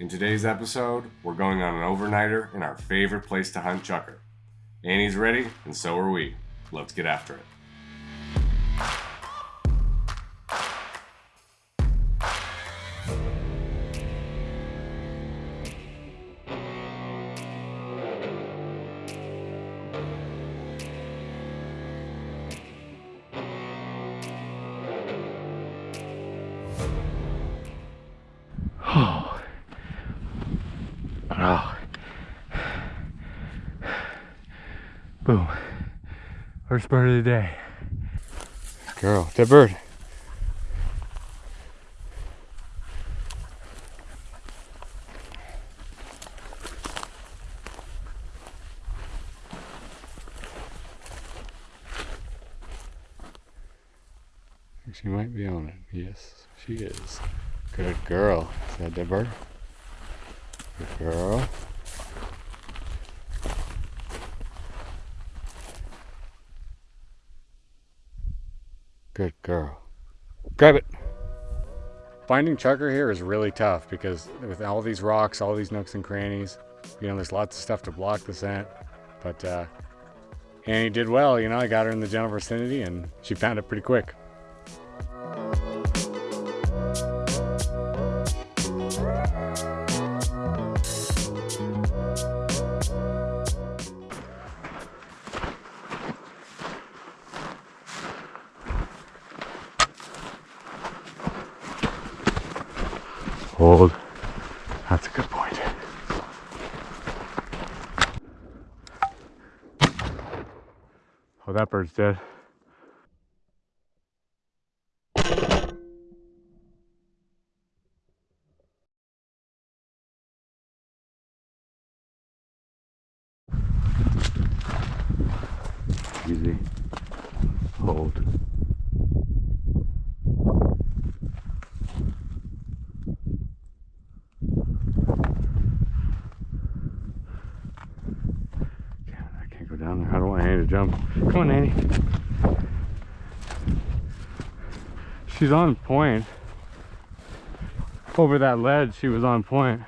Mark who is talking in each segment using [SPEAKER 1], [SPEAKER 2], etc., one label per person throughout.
[SPEAKER 1] In today's episode, we're going on an overnighter in our favorite place to hunt chukar. Annie's ready, and so are we. Let's get after it.
[SPEAKER 2] Boom. First bird of the day. Girl, that bird. She might be on it. Yes, she is. Good girl. Is that that bird? Good girl. Good girl. Grab it. Finding chukar here is really tough because with all these rocks, all these nooks and crannies, you know, there's lots of stuff to block the scent. But uh, Annie did well, you know, I got her in the general vicinity and she found it pretty quick. Hold. That's a good point. Oh, that bird's dead. Easy. Hold. Damn, I can't go down there. I don't want Annie to jump. She's on point. Over that ledge, she was on point.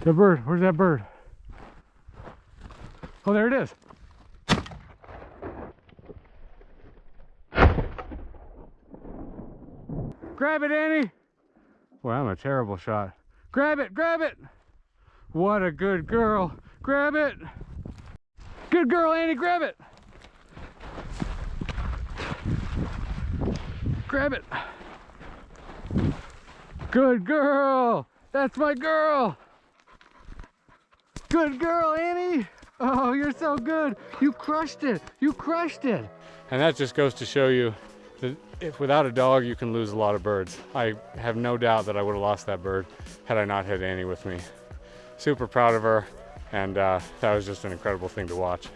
[SPEAKER 2] That bird, where's that bird? Oh, there it is. Grab it, Annie. Boy, I'm a terrible shot. Grab it, grab it. What a good girl. Grab it. Good girl, Annie, grab it. Grab it. Good girl. That's my girl. Good girl, Annie. Oh, you're so good. You crushed it. You crushed it. And that just goes to show you if without a dog, you can lose a lot of birds. I have no doubt that I would have lost that bird had I not had Annie with me. Super proud of her. And uh, that was just an incredible thing to watch.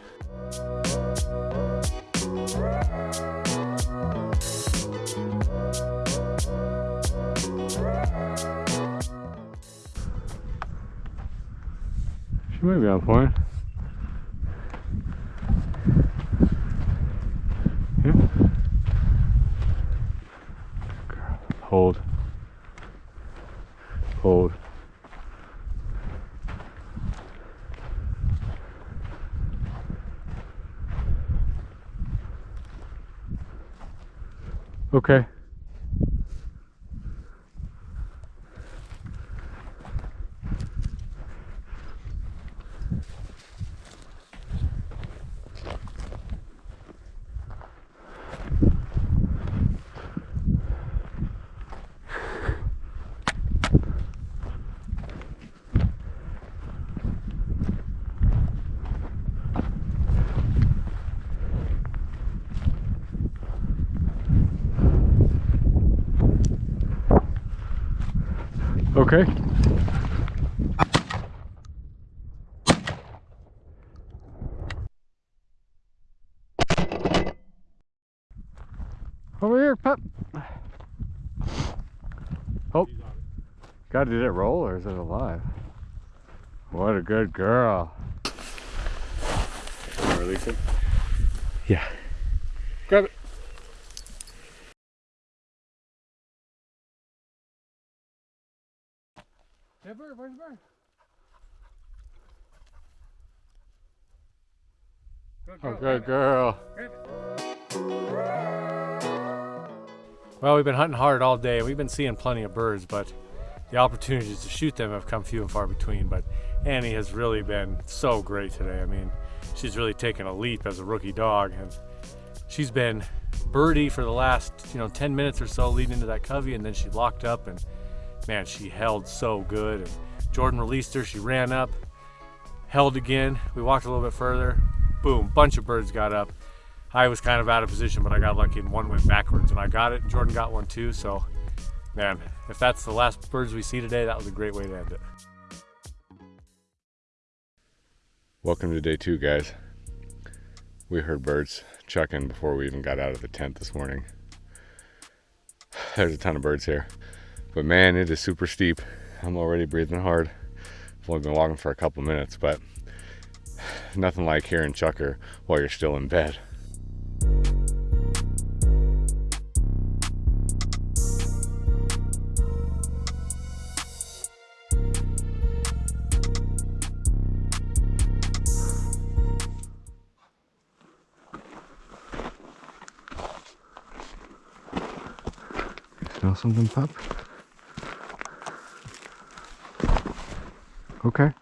[SPEAKER 2] She might be on point. Yeah. Girl, Hold. Hold. Okay. Okay. Over here, pup. Oh. God, did it roll or is it alive? What a good girl. release it?
[SPEAKER 3] Yeah.
[SPEAKER 2] Hey, bird, where's the bird? Good girl. Oh, good girl.
[SPEAKER 3] Well, we've been hunting hard all day. We've been seeing plenty of birds, but the opportunities to shoot them have come few and far between. But Annie has really been so great today. I mean, she's really taken a leap as a rookie dog, and she's been birdie for the last you know 10 minutes or so leading into that covey, and then she locked up, and man, she held so good. And Jordan released her. She ran up, held again. We walked a little bit further. Boom, bunch of birds got up. I was kind of out of position, but I got lucky and one went backwards and I got it. Jordan got one too. So, man, if that's the last birds we see today, that was a great way to end it.
[SPEAKER 1] Welcome to day two, guys. We heard birds chucking before we even got out of the tent this morning. There's a ton of birds here, but man, it is super steep. I'm already breathing hard. I've only been walking for a couple minutes, but nothing like hearing chukar while you're still in bed.
[SPEAKER 2] Smell something, pup? Okay.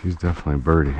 [SPEAKER 2] She's definitely birdie.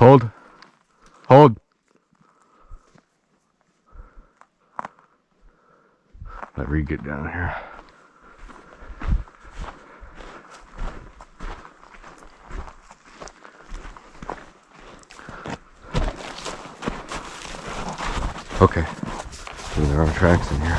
[SPEAKER 2] Hold. Hold. Let Reed get down here. Okay. There are tracks in here.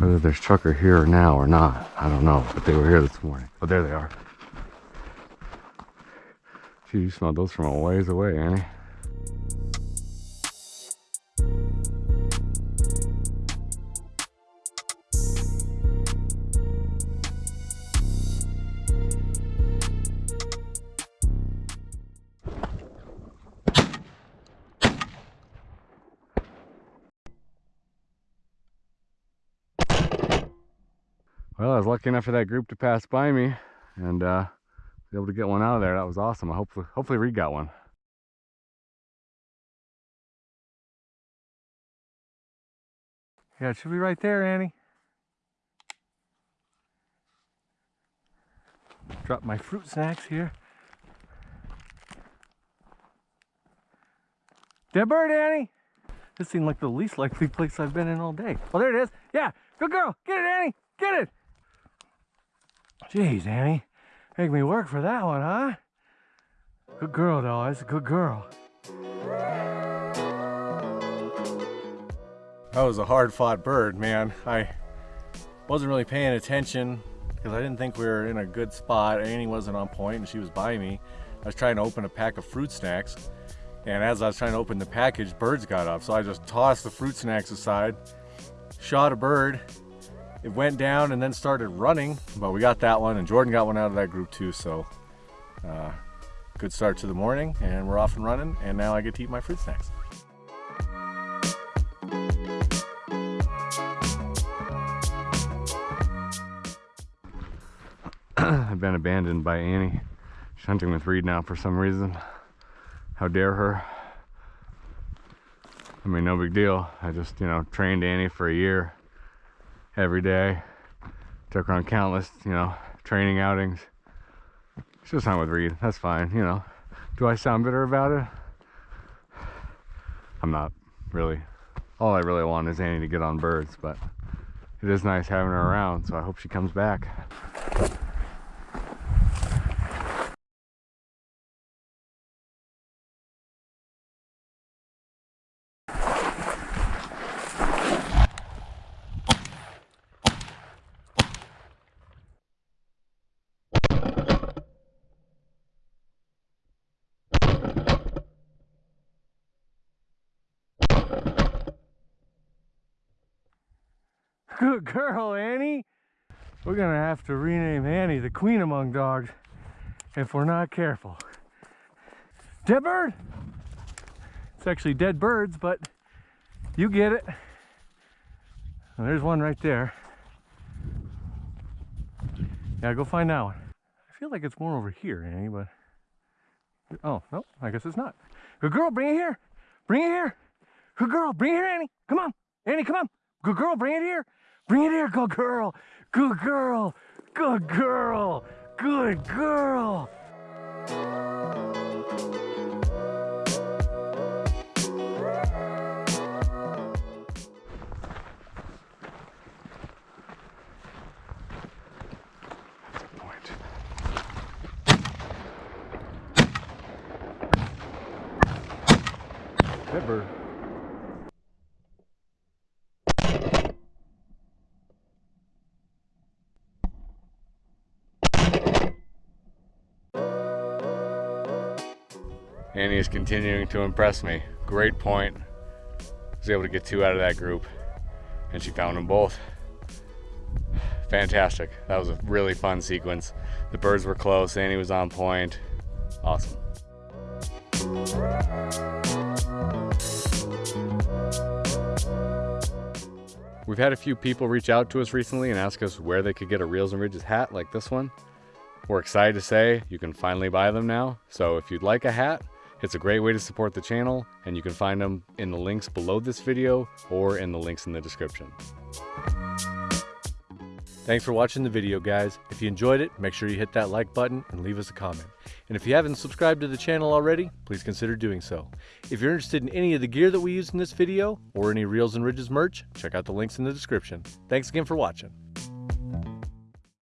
[SPEAKER 2] Whether there's chukar here now or not, I don't know. But they were here this morning. Oh, there they are. You smelled those from a ways away, Annie. Well, I was lucky enough for that group to pass by me and uh, able to get one out of there. That was awesome. I hopefully, hopefully Reed got one.
[SPEAKER 3] Yeah, it should be right there, Annie. Drop my fruit snacks here. Dead bird, Annie. This seemed like the least likely place I've been in all day. Oh, there it is. Yeah, good girl. Get it, Annie. Get it. Jeez, Annie. Make me work for that one, huh? Good girl, though. That's a good girl. That was a hard fought bird, man. I wasn't really paying attention because I didn't think we were in a good spot. Annie wasn't on point and she was by me. I was trying to open a pack of fruit snacks. And as I was trying to open the package, birds got up. So I just tossed the fruit snacks aside, shot a bird, it went down and then started running, but we got that one and Jordan got one out of that group too. So uh, good start to the morning and we're off and running and now I get to eat my fruit snacks.
[SPEAKER 2] I've been abandoned by Annie. She's hunting with Reed now for some reason. How dare her? I mean, no big deal. I just, you know, trained Annie for a year every day. Took her on countless, you know, training outings. She was hunt with Reed. That's fine, you know. Do I sound bitter about it? I'm not, really. All I really want is Annie to get on birds, but it is nice having her around, so I hope she comes back.
[SPEAKER 3] Good girl, Annie. We're gonna have to rename Annie the queen among dogs if we're not careful. Dead bird? It's actually dead birds, but you get it. There's one right there. Yeah, go find that one. I feel like it's more over here, Annie, but... Oh, no, I guess it's not. Good girl, bring it here. Bring it here. Good girl, bring it here, Annie. Come on. Annie, come on. Good girl, bring it here. Bring it here, good girl. Good girl. Good girl. Good girl. That.
[SPEAKER 2] Annie is continuing to impress me. Great point. Was able to get two out of that group, and she found them both. Fantastic. That was a really fun sequence. The birds were close. Annie was on point. Awesome. We've had a few people reach out to us recently and ask us where they could get a Reels and Ridges hat like this one. We're excited to say you can finally buy them now. So if you'd like a hat, it's a great way to support the channel and you can find them in the links below this video or in the links in the description.
[SPEAKER 3] Thanks for watching the video, guys. If you enjoyed it, make sure you hit that like button and leave us a comment. And if you haven't subscribed to the channel already, please consider doing so. If you're interested in any of the gear that we used in this video, or any Reels and Ridges merch, check out the links in the description. Thanks again for watching.